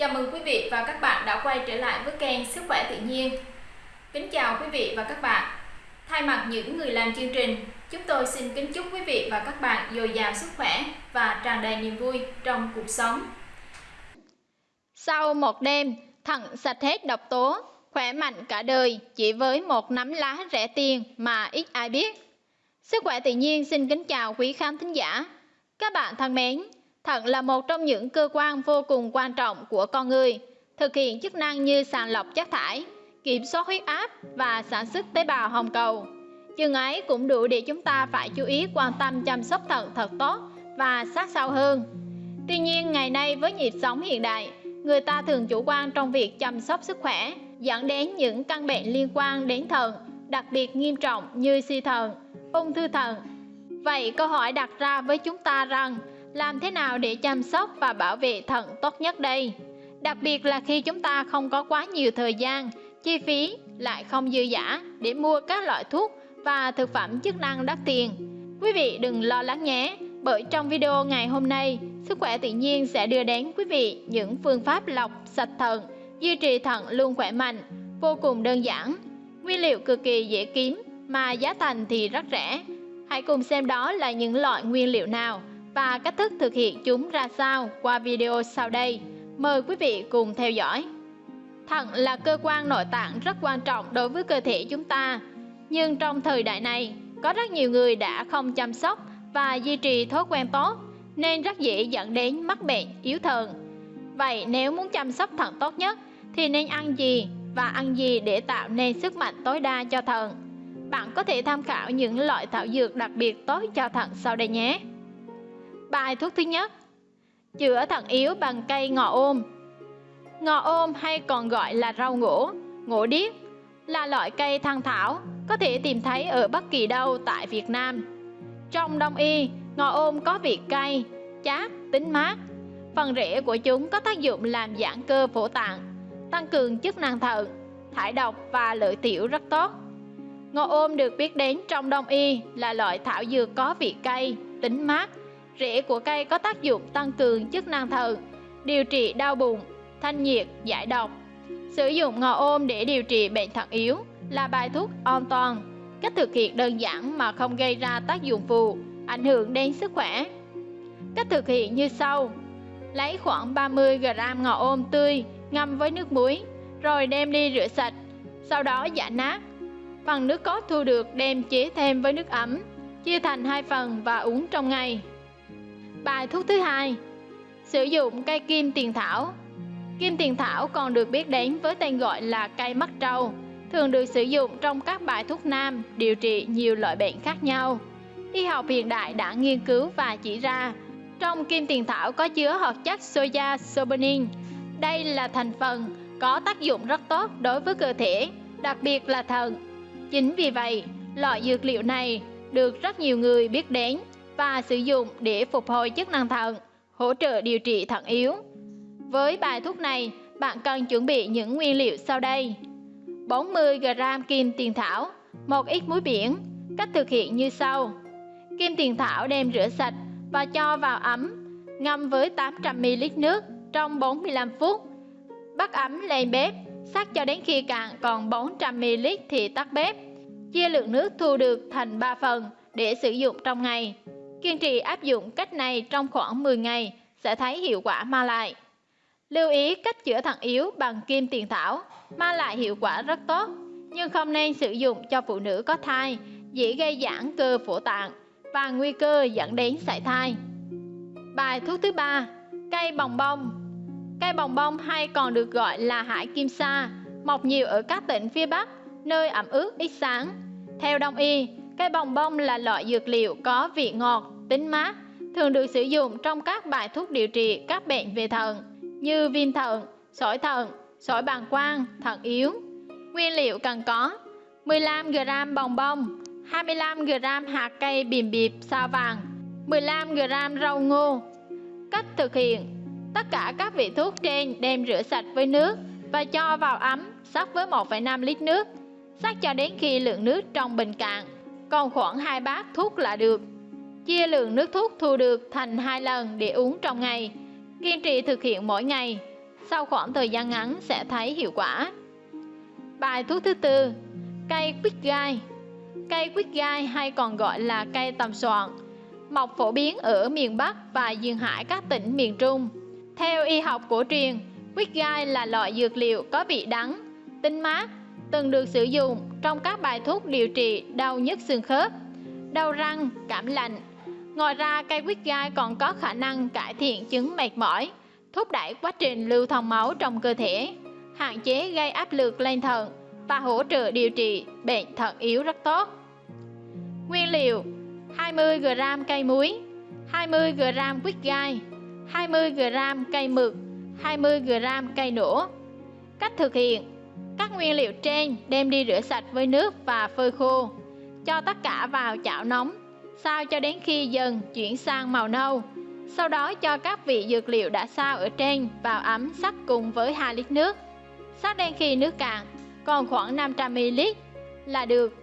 Chào mừng quý vị và các bạn đã quay trở lại với kênh Sức khỏe tự nhiên. Kính chào quý vị và các bạn. Thay mặt những người làm chương trình, chúng tôi xin kính chúc quý vị và các bạn dồi dào sức khỏe và tràn đầy niềm vui trong cuộc sống. Sau một đêm, thận sạch hết độc tố, khỏe mạnh cả đời chỉ với một nắm lá rẻ tiền mà ít ai biết. Sức khỏe tự nhiên xin kính chào quý khán thính giả. Các bạn thân mến, thận là một trong những cơ quan vô cùng quan trọng của con người, thực hiện chức năng như sàng lọc chất thải, kiểm soát huyết áp và sản xuất tế bào hồng cầu. Chừng ấy cũng đủ để chúng ta phải chú ý quan tâm chăm sóc thận thật tốt và sát sao hơn. Tuy nhiên, ngày nay với nhịp sống hiện đại, người ta thường chủ quan trong việc chăm sóc sức khỏe, dẫn đến những căn bệnh liên quan đến thận, đặc biệt nghiêm trọng như suy thận, ung thư thận. Vậy câu hỏi đặt ra với chúng ta rằng, làm thế nào để chăm sóc và bảo vệ thận tốt nhất đây? Đặc biệt là khi chúng ta không có quá nhiều thời gian, chi phí lại không dư giả để mua các loại thuốc và thực phẩm chức năng đắt tiền. Quý vị đừng lo lắng nhé, bởi trong video ngày hôm nay, Sức khỏe tự nhiên sẽ đưa đến quý vị những phương pháp lọc sạch thận, duy trì thận luôn khỏe mạnh, vô cùng đơn giản, nguyên liệu cực kỳ dễ kiếm mà giá thành thì rất rẻ. Hãy cùng xem đó là những loại nguyên liệu nào và cách thức thực hiện chúng ra sao qua video sau đây. Mời quý vị cùng theo dõi. Thận là cơ quan nội tạng rất quan trọng đối với cơ thể chúng ta. Nhưng trong thời đại này, có rất nhiều người đã không chăm sóc và duy trì thói quen tốt nên rất dễ dẫn đến mắc bệnh yếu thận. Vậy nếu muốn chăm sóc thận tốt nhất thì nên ăn gì và ăn gì để tạo nên sức mạnh tối đa cho thận? Bạn có thể tham khảo những loại thảo dược đặc biệt tốt cho thận sau đây nhé. Bài thuốc thứ nhất Chữa thận yếu bằng cây ngò ôm Ngò ôm hay còn gọi là rau ngổ, ngổ điếc là loại cây thăng thảo có thể tìm thấy ở bất kỳ đâu tại Việt Nam. Trong đông y, ngò ôm có vị cay, chát, tính mát. Phần rễ của chúng có tác dụng làm giãn cơ phổ tạng, tăng cường chức năng thận, thải độc và lợi tiểu rất tốt. Ngò ôm được biết đến trong đông y là loại thảo dược có vị cay, tính mát, Rễ của cây có tác dụng tăng cường chức năng thận, điều trị đau bụng, thanh nhiệt, giải độc. Sử dụng ngò ôm để điều trị bệnh thận yếu là bài thuốc an toàn. Cách thực hiện đơn giản mà không gây ra tác dụng phụ, ảnh hưởng đến sức khỏe. Cách thực hiện như sau. Lấy khoảng 30g ngò ôm tươi ngâm với nước muối, rồi đem đi rửa sạch, sau đó giả nát. Phần nước cốt thu được đem chế thêm với nước ấm, chia thành hai phần và uống trong ngày. Bài thuốc thứ hai. Sử dụng cây kim tiền thảo. Kim tiền thảo còn được biết đến với tên gọi là cây mắt trâu Thường được sử dụng trong các bài thuốc nam điều trị nhiều loại bệnh khác nhau. Y học hiện đại đã nghiên cứu và chỉ ra Trong kim tiền thảo có chứa hợp chất soja sobenin. Đây là thành phần có tác dụng rất tốt đối với cơ thể, đặc biệt là thận. Chính vì vậy, loại dược liệu này được rất nhiều người biết đến và sử dụng để phục hồi chức năng thận, hỗ trợ điều trị thận yếu. Với bài thuốc này, bạn cần chuẩn bị những nguyên liệu sau đây. 40g kim tiền thảo, một ít muối biển. Cách thực hiện như sau. Kim tiền thảo đem rửa sạch và cho vào ấm, ngâm với 800ml nước trong 45 phút. Bắt ấm lên bếp, sắc cho đến khi cạn còn 400ml thì tắt bếp. Chia lượng nước thu được thành 3 phần để sử dụng trong ngày. Kiên trì áp dụng cách này trong khoảng 10 ngày sẽ thấy hiệu quả mang lại. Lưu ý cách chữa thận yếu bằng kim tiền thảo mang lại hiệu quả rất tốt, nhưng không nên sử dụng cho phụ nữ có thai, dễ gây giãn cơ phổ tạng và nguy cơ dẫn đến sảy thai. Bài thuốc thứ ba, cây bồng bông. Cây bồng bông hay còn được gọi là hải kim sa, mọc nhiều ở các tỉnh phía Bắc, nơi ẩm ướt ít sáng. Theo đông y, Cây bồng bông là loại dược liệu có vị ngọt, tính mát, thường được sử dụng trong các bài thuốc điều trị các bệnh về thận như viêm thận, sỏi thận, sỏi bàng quang, thận yếu. Nguyên liệu cần có 15g bồng bông, 25g hạt cây bìm bịp sao vàng, 15g rau ngô. Cách thực hiện Tất cả các vị thuốc trên đem rửa sạch với nước và cho vào ấm sắc với 1,5 lít nước. Sắc cho đến khi lượng nước trong bình cạn còn khoảng 2 bát thuốc là được. Chia lượng nước thuốc thu được thành hai lần để uống trong ngày. Kiên trì thực hiện mỗi ngày. sau khoảng thời gian ngắn sẽ thấy hiệu quả. Bài thuốc thứ tư, cây quýt gai. Cây quýt gai hay còn gọi là cây tầm soạn, mọc phổ biến ở miền Bắc và duyên hải các tỉnh miền Trung. Theo y học cổ truyền, quýt gai là loại dược liệu có vị đắng, tinh mát, từng được sử dụng trong các bài thuốc điều trị đau nhức xương khớp, đau răng, cảm lạnh. Ngoài ra, cây quýt gai còn có khả năng cải thiện chứng mệt mỏi, thúc đẩy quá trình lưu thông máu trong cơ thể, hạn chế gây áp lực lên thận và hỗ trợ điều trị bệnh thận yếu rất tốt. Nguyên liệu 20g cây muối, 20g quýt gai, 20g cây mực, 20g cây nổ. Cách thực hiện các nguyên liệu trên đem đi rửa sạch với nước và phơi khô. Cho tất cả vào chảo nóng, sao cho đến khi dần chuyển sang màu nâu. Sau đó cho các vị dược liệu đã sao ở trên vào ấm sắc cùng với 2 lít nước. Sắc đến khi nước cạn, còn khoảng 500ml là được.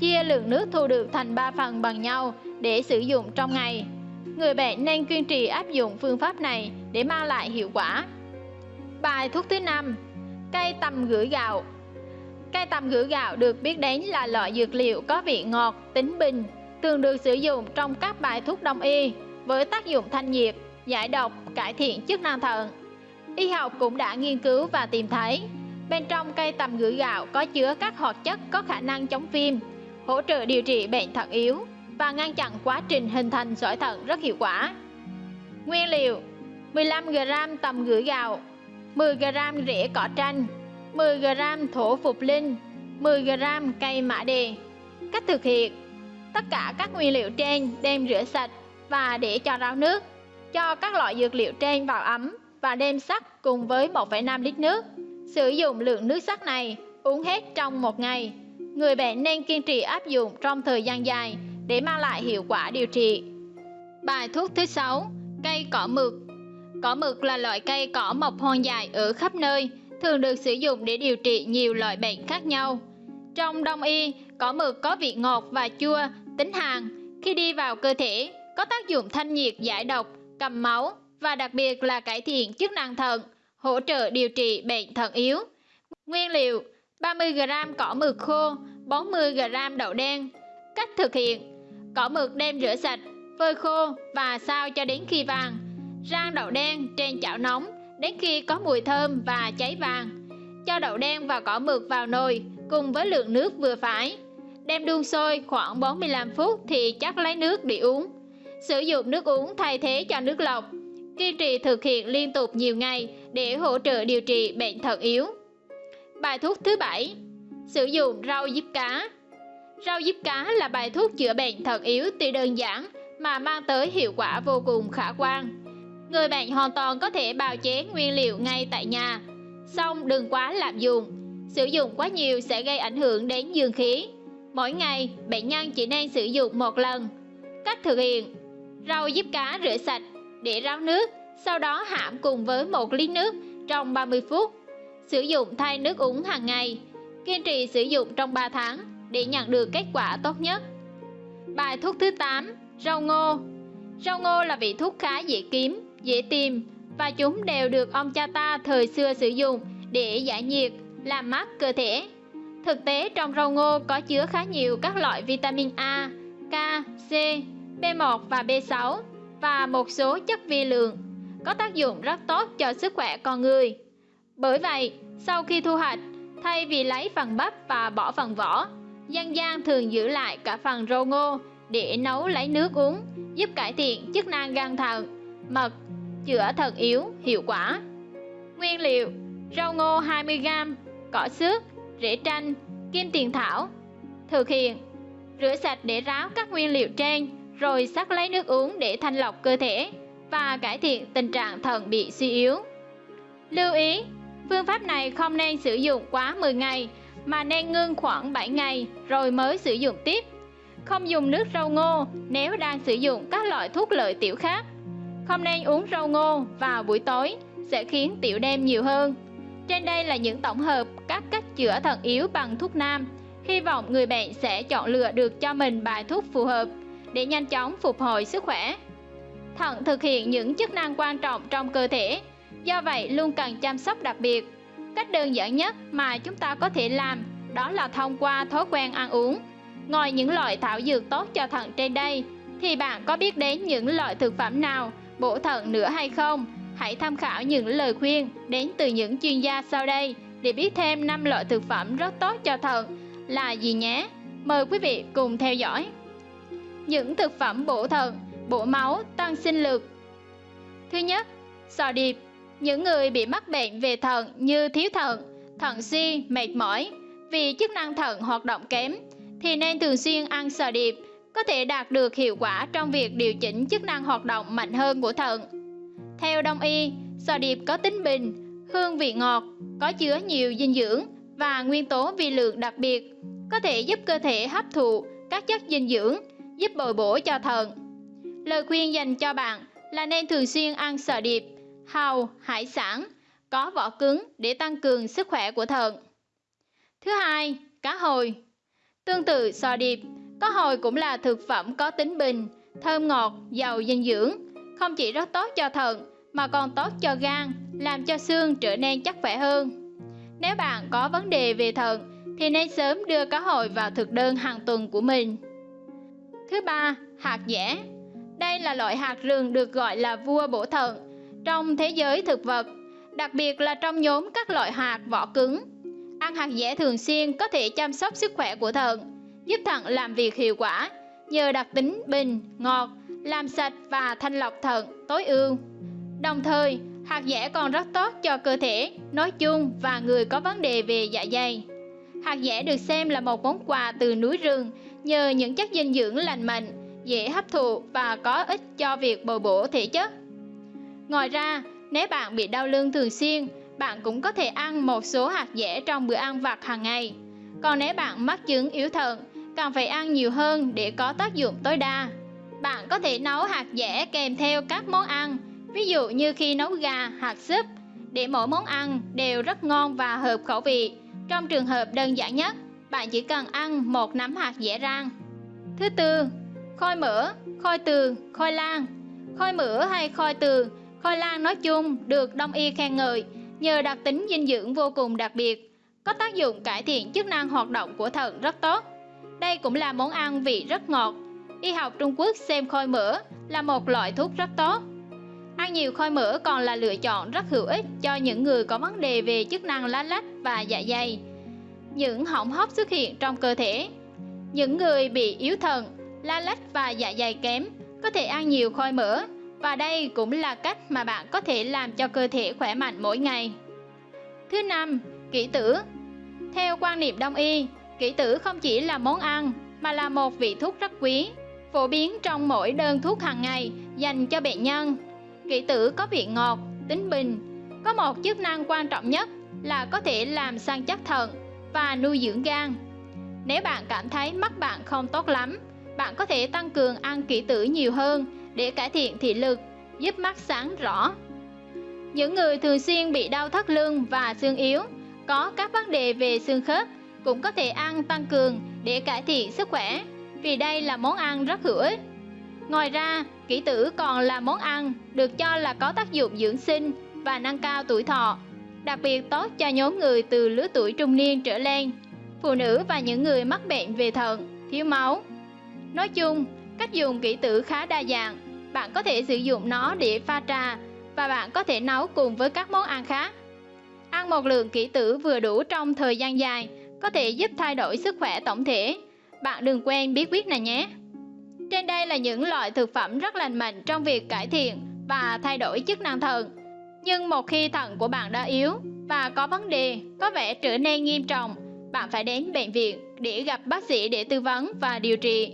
Chia lượng nước thu được thành 3 phần bằng nhau để sử dụng trong ngày. Người bệnh nên kiên trì áp dụng phương pháp này để mang lại hiệu quả. Bài thuốc thứ năm Cây tầm gửi gạo Cây tầm gửi gạo được biết đến là loại dược liệu có vị ngọt, tính bình, thường được sử dụng trong các bài thuốc đông y với tác dụng thanh nhiệt, giải độc, cải thiện chức năng thận. Y học cũng đã nghiên cứu và tìm thấy bên trong cây tầm gửi gạo có chứa các hoạt chất có khả năng chống viêm, hỗ trợ điều trị bệnh thận yếu và ngăn chặn quá trình hình thành sỏi thận rất hiệu quả. Nguyên liệu 15g tầm gửi gạo 10g rễ cỏ tranh 10g thổ phục linh 10g cây mã đề Cách thực hiện Tất cả các nguyên liệu trên đem rửa sạch và để cho ráo nước Cho các loại dược liệu trên vào ấm và đem sắc cùng với 1,5 lít nước Sử dụng lượng nước sắc này uống hết trong một ngày Người bệnh nên kiên trì áp dụng trong thời gian dài để mang lại hiệu quả điều trị. Bài thuốc thứ 6, cây cỏ mực. Cỏ mực là loại cây cỏ mọc hoang dại ở khắp nơi, thường được sử dụng để điều trị nhiều loại bệnh khác nhau. Trong đông y, cỏ mực có vị ngọt và chua, tính hàn. Khi đi vào cơ thể, có tác dụng thanh nhiệt giải độc, cầm máu và đặc biệt là cải thiện chức năng thận, hỗ trợ điều trị bệnh thận yếu. Nguyên liệu 30g cỏ mực khô, 40g đậu đen. Cách thực hiện Cỏ mực đem rửa sạch, phơi khô và sao cho đến khi vàng. Rang đậu đen trên chảo nóng đến khi có mùi thơm và cháy vàng. Cho đậu đen và cỏ mực vào nồi cùng với lượng nước vừa phải. Đem đun sôi khoảng 45 phút thì chắc lấy nước để uống. Sử dụng nước uống thay thế cho nước lọc. Kiên trì thực hiện liên tục nhiều ngày để hỗ trợ điều trị bệnh thận yếu. Bài thuốc thứ bảy, Sử dụng rau diếp cá Rau diếp cá là bài thuốc chữa bệnh thận yếu tuy đơn giản mà mang tới hiệu quả vô cùng khả quan. Người bệnh hoàn toàn có thể bào chế nguyên liệu ngay tại nhà, song đừng quá lạm dụng. Sử dụng quá nhiều sẽ gây ảnh hưởng đến dương khí. Mỗi ngày, bệnh nhân chỉ nên sử dụng một lần. Cách thực hiện Rau diếp cá rửa sạch, để ráo nước, sau đó hãm cùng với một lít nước trong 30 phút. Sử dụng thay nước uống hàng ngày, kiên trì sử dụng trong 3 tháng để nhận được kết quả tốt nhất. Bài thuốc thứ 8, rau ngô. Rau ngô là vị thuốc khá dễ kiếm, dễ tìm và chúng đều được ông cha ta thời xưa sử dụng để giải nhiệt, làm mát cơ thể. Thực tế trong rau ngô có chứa khá nhiều các loại vitamin A, K, C, B1 và B6 và một số chất vi lượng có tác dụng rất tốt cho sức khỏe con người. Bởi vậy, sau khi thu hoạch, thay vì lấy phần bắp và bỏ phần vỏ, dân gian thường giữ lại cả phần rau ngô để nấu lấy nước uống, giúp cải thiện chức năng gan thận, mật, chữa thận yếu hiệu quả. Nguyên liệu: rau ngô 20g, cỏ xước, rễ tranh, kim tiền thảo. Thực hiện: rửa sạch để ráo các nguyên liệu trên, rồi sắc lấy nước uống để thanh lọc cơ thể và cải thiện tình trạng thận bị suy yếu. Lưu ý, phương pháp này không nên sử dụng quá 10 ngày mà nên ngưng khoảng 7 ngày rồi mới sử dụng tiếp. Không dùng nước rau ngô nếu đang sử dụng các loại thuốc lợi tiểu khác. Không nên uống rau ngô vào buổi tối sẽ khiến tiểu đêm nhiều hơn. Trên đây là những tổng hợp các cách chữa thận yếu bằng thuốc nam. Hy vọng người bệnh sẽ chọn lựa được cho mình bài thuốc phù hợp để nhanh chóng phục hồi sức khỏe. Thận thực hiện những chức năng quan trọng trong cơ thể, Do vậy luôn cần chăm sóc đặc biệt. Cách đơn giản nhất mà chúng ta có thể làm đó là thông qua thói quen ăn uống. Ngoài những loại thảo dược tốt cho thận trên đây, thì bạn có biết đến những loại thực phẩm nào bổ thận nữa hay không? Hãy tham khảo những lời khuyên đến từ những chuyên gia sau đây để biết thêm 5 loại thực phẩm rất tốt cho thận là gì nhé. Mời quý vị cùng theo dõi. Những thực phẩm bổ thận, bổ máu, tăng sinh lực. Thứ nhất, sò điệp. Những người bị mắc bệnh về thận như thiếu thận, thận suy, mệt mỏi vì chức năng thận hoạt động kém thì nên thường xuyên ăn sò điệp có thể đạt được hiệu quả trong việc điều chỉnh chức năng hoạt động mạnh hơn của thận. Theo đông y, sò điệp có tính bình, hương vị ngọt, có chứa nhiều dinh dưỡng và nguyên tố vi lượng đặc biệt, có thể giúp cơ thể hấp thụ các chất dinh dưỡng, giúp bồi bổ cho thận. Lời khuyên dành cho bạn là nên thường xuyên ăn sò điệp, hàu, hải sản, có vỏ cứng để tăng cường sức khỏe của thận. Thứ hai, cá hồi. Tương tự sò điệp, cá hồi cũng là thực phẩm có tính bình, thơm ngọt, giàu dinh dưỡng, không chỉ rất tốt cho thận mà còn tốt cho gan, làm cho xương trở nên chắc khỏe hơn. Nếu bạn có vấn đề về thận thì nên sớm đưa cá hồi vào thực đơn hàng tuần của mình. Thứ ba, hạt dẻ. Đây là loại hạt rừng được gọi là vua bổ thận trong thế giới thực vật, đặc biệt là trong nhóm các loại hạt vỏ cứng. Ăn hạt dẻ thường xuyên có thể chăm sóc sức khỏe của thận, giúp thận làm việc hiệu quả nhờ đặc tính bình, ngọt, làm sạch và thanh lọc thận tối ưu. Đồng thời, hạt dẻ còn rất tốt cho cơ thể nói chung và người có vấn đề về dạ dày. Hạt dẻ được xem là một món quà từ núi rừng nhờ những chất dinh dưỡng lành mạnh, dễ hấp thụ và có ích cho việc bồi bổ thể chất. Ngoài ra, nếu bạn bị đau lưng thường xuyên, bạn cũng có thể ăn một số hạt dẻ trong bữa ăn vặt hàng ngày. Còn nếu bạn mắc chứng yếu thận, cần phải ăn nhiều hơn để có tác dụng tối đa. Bạn có thể nấu hạt dẻ kèm theo các món ăn, ví dụ như khi nấu gà, hạt súp, để mỗi món ăn đều rất ngon và hợp khẩu vị. Trong trường hợp đơn giản nhất, bạn chỉ cần ăn một nắm hạt dẻ rang. Thứ tư, khôi mỡ, khôi từ, khôi lan. Khôi mỡ hay khôi từ, khôi lan nói chung được đông y khen ngợi nhờ đặc tính dinh dưỡng vô cùng đặc biệt, có tác dụng cải thiện chức năng hoạt động của thận rất tốt. Đây cũng là món ăn vị rất ngọt. Y học Trung Quốc xem khôi mỡ là một loại thuốc rất tốt. Ăn nhiều khôi mỡ còn là lựa chọn rất hữu ích cho những người có vấn đề về chức năng lá lách và dạ dày. Những hỏng hóc xuất hiện trong cơ thể. Những người bị yếu thận, lá lách và dạ dày kém có thể ăn nhiều khôi mỡ và đây cũng là cách mà bạn có thể làm cho cơ thể khỏe mạnh mỗi ngày. Thứ năm, kỷ tử. Theo quan niệm đông y, kỷ tử không chỉ là món ăn mà là một vị thuốc rất quý, phổ biến trong mỗi đơn thuốc hàng ngày dành cho bệnh nhân. Kỷ tử có vị ngọt, tính bình, có một chức năng quan trọng nhất là có thể làm săn chắc thận và nuôi dưỡng gan. Nếu bạn cảm thấy mắt bạn không tốt lắm, bạn có thể tăng cường ăn kỷ tử nhiều hơn để cải thiện thị lực, giúp mắt sáng rõ. Những người thường xuyên bị đau thắt lưng và xương yếu, có các vấn đề về xương khớp cũng có thể ăn tăng cường để cải thiện sức khỏe, vì đây là món ăn rất hữu ích. Ngoài ra, kỷ tử còn là món ăn được cho là có tác dụng dưỡng sinh và nâng cao tuổi thọ, đặc biệt tốt cho nhóm người từ lứa tuổi trung niên trở lên, phụ nữ và những người mắc bệnh về thận, thiếu máu. Nói chung, cách dùng kỷ tử khá đa dạng, bạn có thể sử dụng nó để pha trà và bạn có thể nấu cùng với các món ăn khác. Ăn một lượng kỷ tử vừa đủ trong thời gian dài có thể giúp thay đổi sức khỏe tổng thể. Bạn đừng quên bí quyết này nhé. Trên đây là những loại thực phẩm rất lành mạnh trong việc cải thiện và thay đổi chức năng thận. Nhưng một khi thận của bạn đã yếu và có vấn đề có vẻ trở nên nghiêm trọng, bạn phải đến bệnh viện để gặp bác sĩ để tư vấn và điều trị.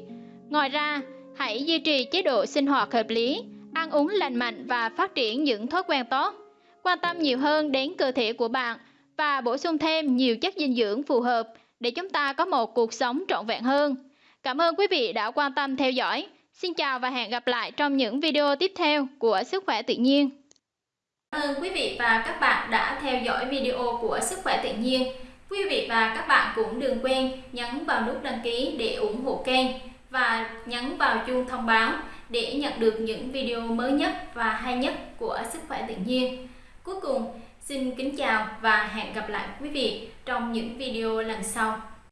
Ngoài ra, hãy duy trì chế độ sinh hoạt hợp lý, ăn uống lành mạnh và phát triển những thói quen tốt. Quan tâm nhiều hơn đến cơ thể của bạn và bổ sung thêm nhiều chất dinh dưỡng phù hợp để chúng ta có một cuộc sống trọn vẹn hơn. Cảm ơn quý vị đã quan tâm theo dõi. Xin chào và hẹn gặp lại trong những video tiếp theo của Sức khỏe tự nhiên. Cảm ơn quý vị và các bạn đã theo dõi video của Sức khỏe tự nhiên. Quý vị và các bạn cũng đừng quên nhấn vào nút đăng ký để ủng hộ kênh và nhấn vào chuông thông báo để nhận được những video mới nhất và hay nhất của Sức khỏe tự nhiên. Cuối cùng, xin kính chào và hẹn gặp lại quý vị trong những video lần sau.